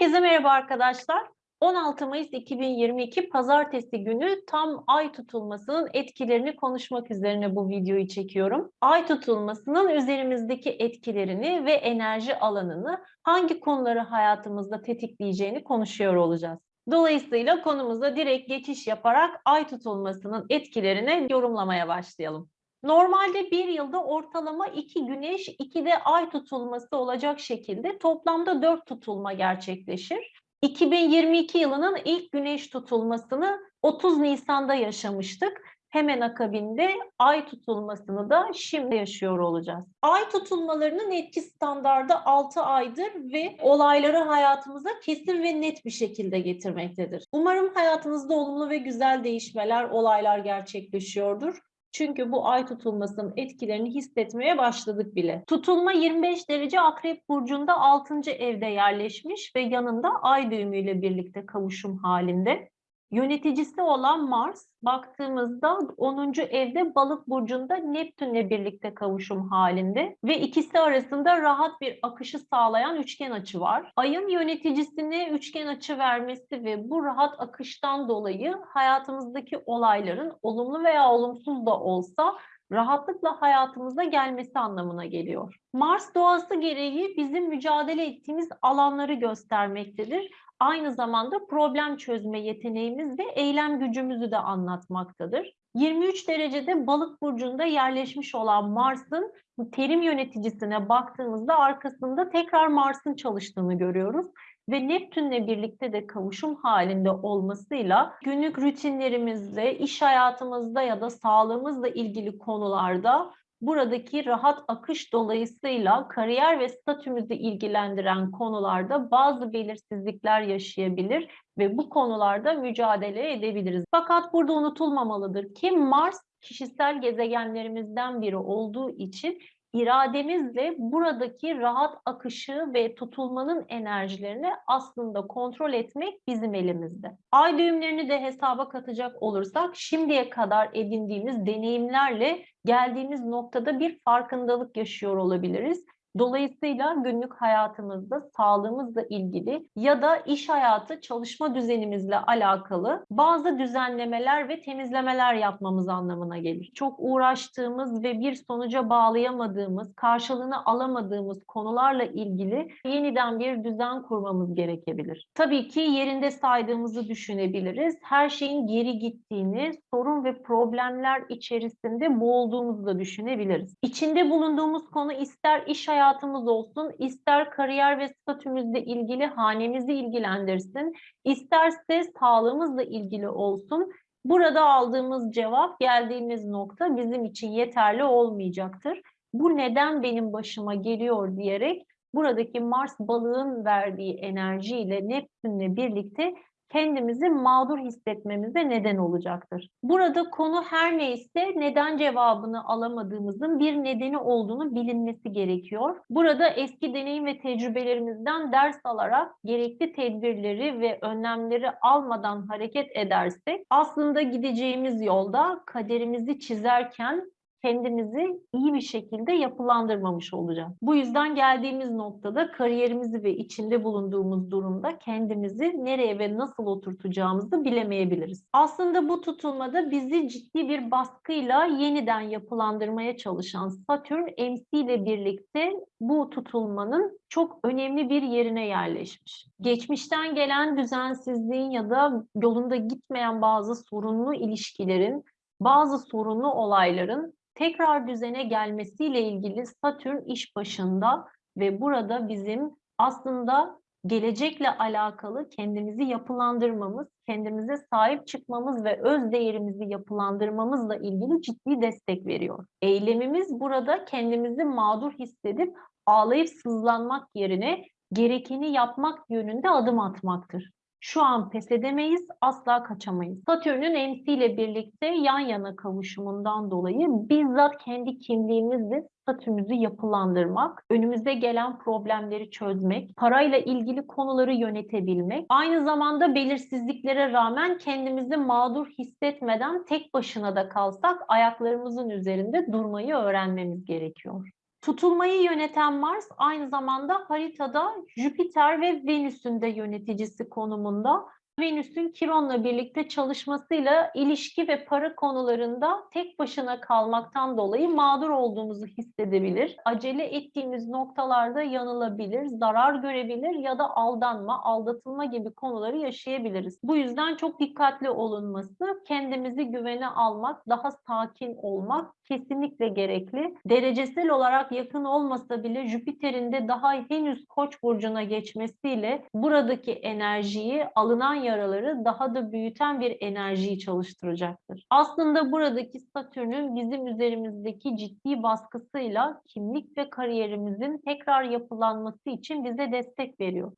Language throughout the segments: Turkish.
Herkese merhaba arkadaşlar. 16 Mayıs 2022 Pazartesi günü tam ay tutulmasının etkilerini konuşmak üzerine bu videoyu çekiyorum. Ay tutulmasının üzerimizdeki etkilerini ve enerji alanını hangi konuları hayatımızda tetikleyeceğini konuşuyor olacağız. Dolayısıyla konumuza direkt geçiş yaparak ay tutulmasının etkilerini yorumlamaya başlayalım. Normalde bir yılda ortalama iki güneş, iki de ay tutulması olacak şekilde toplamda dört tutulma gerçekleşir. 2022 yılının ilk güneş tutulmasını 30 Nisan'da yaşamıştık. Hemen akabinde ay tutulmasını da şimdi yaşıyor olacağız. Ay tutulmalarının etki standardı 6 aydır ve olayları hayatımıza kesin ve net bir şekilde getirmektedir. Umarım hayatınızda olumlu ve güzel değişmeler, olaylar gerçekleşiyordur. Çünkü bu ay tutulmasının etkilerini hissetmeye başladık bile. Tutulma 25 derece Akrep Burcu'nda 6. evde yerleşmiş ve yanında ay düğümüyle birlikte kavuşum halinde. Yöneticisi olan Mars baktığımızda 10. evde Balık burcunda Neptünle birlikte kavuşum halinde ve ikisi arasında rahat bir akışı sağlayan üçgen açı var. Ayın yöneticisine üçgen açı vermesi ve bu rahat akıştan dolayı hayatımızdaki olayların olumlu veya olumsuz da olsa rahatlıkla hayatımıza gelmesi anlamına geliyor. Mars doğası gereği bizim mücadele ettiğimiz alanları göstermektedir aynı zamanda problem çözme yeteneğimiz ve eylem gücümüzü de anlatmaktadır. 23 derecede balık burcunda yerleşmiş olan Mars'ın terim yöneticisine baktığımızda arkasında tekrar Mars'ın çalıştığını görüyoruz ve Neptün'le birlikte de kavuşum halinde olmasıyla günlük rutinlerimizde, iş hayatımızda ya da sağlığımızla ilgili konularda buradaki rahat akış dolayısıyla kariyer ve statümüzü ilgilendiren konularda bazı belirsizlikler yaşayabilir ve bu konularda mücadele edebiliriz. Fakat burada unutulmamalıdır ki Mars kişisel gezegenlerimizden biri olduğu için irademizle buradaki rahat akışı ve tutulmanın enerjilerini aslında kontrol etmek bizim elimizde. Ay düğümlerini de hesaba katacak olursak şimdiye kadar edindiğimiz deneyimlerle geldiğimiz noktada bir farkındalık yaşıyor olabiliriz. Dolayısıyla günlük hayatımızda sağlığımızla ilgili ya da iş hayatı çalışma düzenimizle alakalı bazı düzenlemeler ve temizlemeler yapmamız anlamına gelir. Çok uğraştığımız ve bir sonuca bağlayamadığımız, karşılığını alamadığımız konularla ilgili yeniden bir düzen kurmamız gerekebilir. Tabii ki yerinde saydığımızı düşünebiliriz. Her şeyin geri gittiğini, sorun ve problemler içerisinde boğulduğumuzu da düşünebiliriz. İçinde bulunduğumuz konu ister iş hayatı hayatımız olsun, ister kariyer ve statümüzle ilgili hanemizi ilgilendirsin, isterse sağlığımızla ilgili olsun. Burada aldığımız cevap, geldiğimiz nokta bizim için yeterli olmayacaktır. Bu neden benim başıma geliyor diyerek buradaki Mars balığın verdiği enerjiyle Neptünle birlikte kendimizi mağdur hissetmemize neden olacaktır. Burada konu her neyse neden cevabını alamadığımızın bir nedeni olduğunu bilinmesi gerekiyor. Burada eski deneyim ve tecrübelerimizden ders alarak gerekli tedbirleri ve önlemleri almadan hareket edersek aslında gideceğimiz yolda kaderimizi çizerken kendimizi iyi bir şekilde yapılandırmamış olacağız. Bu yüzden geldiğimiz noktada kariyerimizi ve içinde bulunduğumuz durumda kendimizi nereye ve nasıl oturtacağımızı bilemeyebiliriz. Aslında bu tutulmada bizi ciddi bir baskıyla yeniden yapılandırmaya çalışan Satürn MC ile birlikte bu tutulmanın çok önemli bir yerine yerleşmiş. Geçmişten gelen düzensizliğin ya da yolunda gitmeyen bazı sorunlu ilişkilerin bazı sorunlu olayların tekrar düzene gelmesiyle ilgili Satürn iş başında ve burada bizim aslında gelecekle alakalı kendimizi yapılandırmamız, kendimize sahip çıkmamız ve öz değerimizi yapılandırmamızla ilgili ciddi destek veriyor. Eylemimiz burada kendimizi mağdur hissedip ağlayıp sızlanmak yerine gerekeni yapmak yönünde adım atmaktır. Şu an pes edemeyiz, asla kaçamayız. Satürn'ün MC ile birlikte yan yana kavuşumundan dolayı bizzat kendi kimliğimizle statümüzü yapılandırmak, önümüze gelen problemleri çözmek, parayla ilgili konuları yönetebilmek, aynı zamanda belirsizliklere rağmen kendimizi mağdur hissetmeden tek başına da kalsak ayaklarımızın üzerinde durmayı öğrenmemiz gerekiyor. Tutulmayı yöneten Mars aynı zamanda haritada Jüpiter ve Venüs'ün de yöneticisi konumunda. Venüs'ün Kiron'la birlikte çalışmasıyla ilişki ve para konularında tek başına kalmaktan dolayı mağdur olduğumuzu hissedebilir. Acele ettiğimiz noktalarda yanılabilir, zarar görebilir ya da aldanma, aldatılma gibi konuları yaşayabiliriz. Bu yüzden çok dikkatli olunması, kendimizi güvene almak, daha sakin olmak kesinlikle gerekli. Derecesel olarak yakın olmasa bile Jüpiter'in de daha henüz Koç burcuna geçmesiyle buradaki enerjiyi, alınan yaraları daha da büyüten bir enerjiyi çalıştıracaktır. Aslında buradaki Satürn'ün bizim üzerimizdeki ciddi baskısıyla kimlik ve kariyerimizin tekrar yapılanması için bize destek veriyor.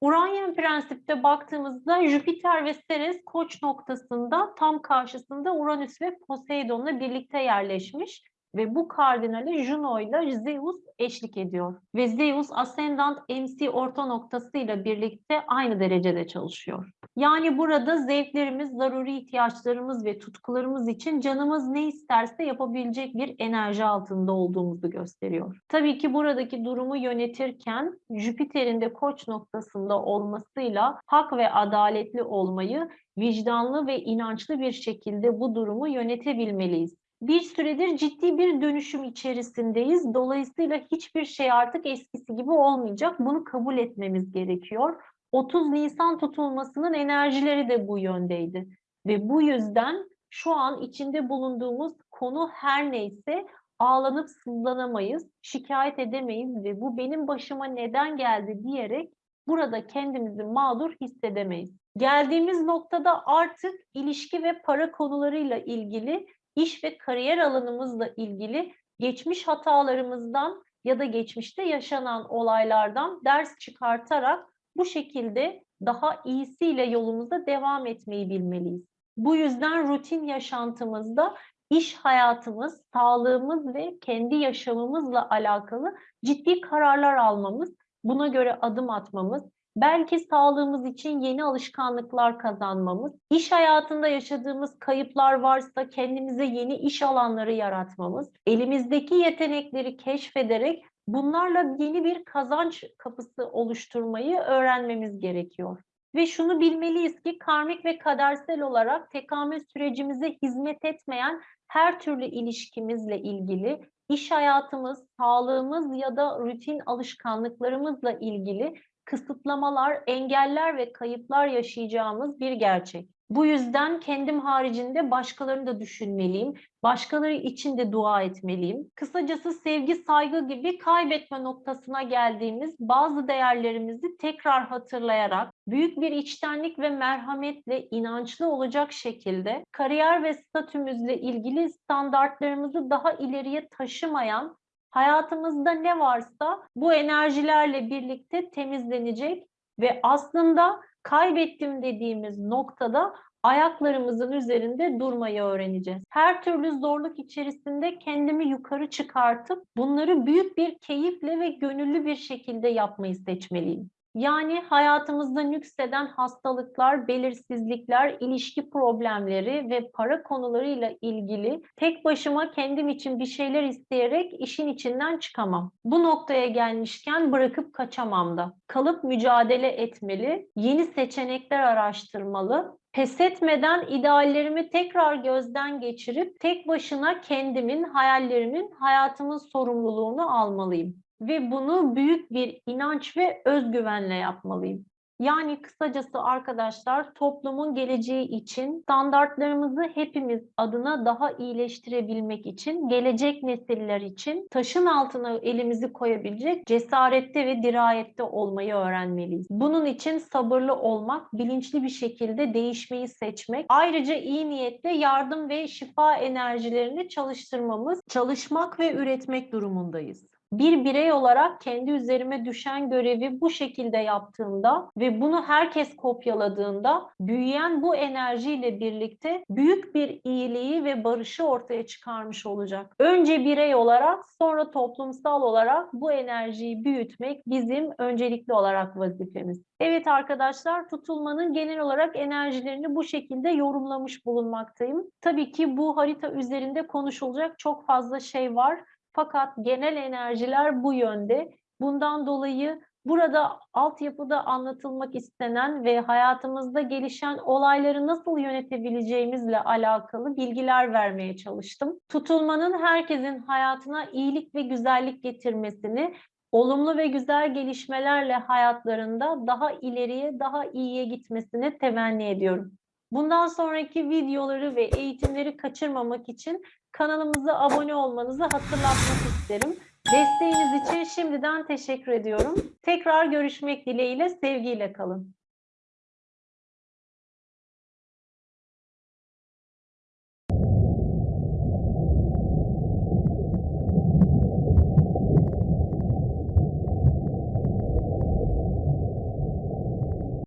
Uranian prensipte baktığımızda Jüpiter ve Ceres koç noktasında tam karşısında Uranüs ve Poseidon'la birlikte yerleşmiş ve bu kardinale Juno ile Zeus eşlik ediyor. Ve Zeus Ascendant MC orta noktasıyla birlikte aynı derecede çalışıyor. Yani burada zevklerimiz, zaruri ihtiyaçlarımız ve tutkularımız için canımız ne isterse yapabilecek bir enerji altında olduğumuzu gösteriyor. Tabii ki buradaki durumu yönetirken Jüpiter'in de koç noktasında olmasıyla hak ve adaletli olmayı, vicdanlı ve inançlı bir şekilde bu durumu yönetebilmeliyiz bir süredir ciddi bir dönüşüm içerisindeyiz. Dolayısıyla hiçbir şey artık eskisi gibi olmayacak. Bunu kabul etmemiz gerekiyor. 30 Nisan tutulmasının enerjileri de bu yöndeydi. Ve bu yüzden şu an içinde bulunduğumuz konu her neyse ağlanıp sızlanamayız, şikayet edemeyiz ve bu benim başıma neden geldi diyerek burada kendimizi mağdur hissedemeyiz. Geldiğimiz noktada artık ilişki ve para konularıyla ilgili iş ve kariyer alanımızla ilgili geçmiş hatalarımızdan ya da geçmişte yaşanan olaylardan ders çıkartarak bu şekilde daha iyisiyle yolumuza devam etmeyi bilmeliyiz. Bu yüzden rutin yaşantımızda iş hayatımız, sağlığımız ve kendi yaşamımızla alakalı ciddi kararlar almamız, buna göre adım atmamız, belki sağlığımız için yeni alışkanlıklar kazanmamız, iş hayatında yaşadığımız kayıplar varsa kendimize yeni iş alanları yaratmamız, elimizdeki yetenekleri keşfederek bunlarla yeni bir kazanç kapısı oluşturmayı öğrenmemiz gerekiyor. Ve şunu bilmeliyiz ki karmik ve kadersel olarak tekamül sürecimize hizmet etmeyen her türlü ilişkimizle ilgili iş hayatımız, sağlığımız ya da rutin alışkanlıklarımızla ilgili kısıtlamalar, engeller ve kayıplar yaşayacağımız bir gerçek. Bu yüzden kendim haricinde başkalarını da düşünmeliyim. Başkaları için de dua etmeliyim. Kısacası sevgi, saygı gibi kaybetme noktasına geldiğimiz bazı değerlerimizi tekrar hatırlayarak büyük bir içtenlik ve merhametle inançlı olacak şekilde kariyer ve statümüzle ilgili standartlarımızı daha ileriye taşımayan hayatımızda ne varsa bu enerjilerle birlikte temizlenecek ve aslında kaybettim dediğimiz noktada ayaklarımızın üzerinde durmayı öğreneceğiz. Her türlü zorluk içerisinde kendimi yukarı çıkartıp bunları büyük bir keyifle ve gönüllü bir şekilde yapmayı seçmeliyim. Yani hayatımızda nükseden hastalıklar, belirsizlikler, ilişki problemleri ve para konularıyla ilgili tek başıma kendim için bir şeyler isteyerek işin içinden çıkamam. Bu noktaya gelmişken bırakıp kaçamam da. Kalıp mücadele etmeli, yeni seçenekler araştırmalı, pes etmeden ideallerimi tekrar gözden geçirip tek başına kendimin, hayallerimin, hayatımın sorumluluğunu almalıyım ve bunu büyük bir inanç ve özgüvenle yapmalıyım. Yani kısacası arkadaşlar toplumun geleceği için standartlarımızı hepimiz adına daha iyileştirebilmek için, gelecek nesiller için taşın altına elimizi koyabilecek cesarette ve dirayette olmayı öğrenmeliyiz. Bunun için sabırlı olmak, bilinçli bir şekilde değişmeyi seçmek, ayrıca iyi niyetle yardım ve şifa enerjilerini çalıştırmamız, çalışmak ve üretmek durumundayız bir birey olarak kendi üzerime düşen görevi bu şekilde yaptığımda ve bunu herkes kopyaladığında büyüyen bu enerjiyle birlikte büyük bir iyiliği ve barışı ortaya çıkarmış olacak. Önce birey olarak sonra toplumsal olarak bu enerjiyi büyütmek bizim öncelikli olarak vazifemiz. Evet arkadaşlar tutulmanın genel olarak enerjilerini bu şekilde yorumlamış bulunmaktayım. Tabii ki bu harita üzerinde konuşulacak çok fazla şey var. Fakat genel enerjiler bu yönde. Bundan dolayı burada altyapıda anlatılmak istenen ve hayatımızda gelişen olayları nasıl yönetebileceğimizle alakalı bilgiler vermeye çalıştım. Tutulmanın herkesin hayatına iyilik ve güzellik getirmesini, olumlu ve güzel gelişmelerle hayatlarında daha ileriye, daha iyiye gitmesini temenni ediyorum. Bundan sonraki videoları ve eğitimleri kaçırmamak için kanalımıza abone olmanızı hatırlatmak isterim. Desteğiniz için şimdiden teşekkür ediyorum. Tekrar görüşmek dileğiyle, sevgiyle kalın.